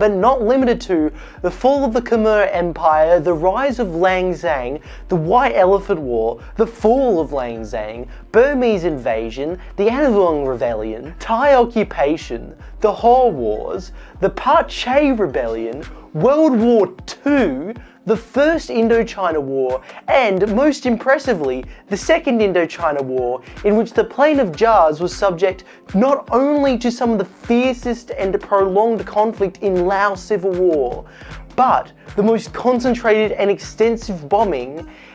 but not limited to, the fall of the Khmer Empire, the rise of Lang Xang, the White Elephant War, the fall of Lang Xang, Burmese invasion, the Anouvong Rebellion, Thai occupation, the Hor Wars, the Pachay Rebellion, World War II, the First Indochina War, and most impressively, the Second Indochina War, in which the Plain of Jars was subject not only to some of the fiercest and prolonged conflict in Laos Civil War, but the most concentrated and extensive bombing